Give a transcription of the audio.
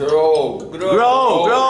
Grow. Grow, grow, grow.